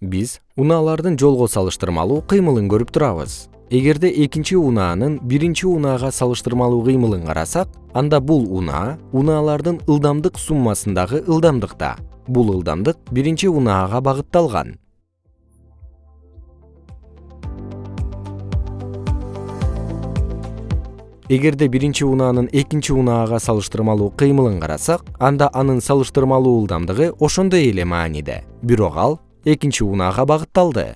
биз унаалардын жолго салыштырмалуу кыймылын көрүп турабыз. Эгерде экинчи унаанын биринчи унаага салыштырмалуу кыймылын карасак анда бул унаа унаалардын ылдамдык суммасындагы ылдамдыкта. Бул ылдамдык биринчи унаага багытталган. Эгерде биринчи унаанын экинчи унаага салыштырмалуу кыймылын карасак анда анын салыштырмалуу ылдамдыгы ошондой эле мааниде бирок ал экинчи унаага багытталды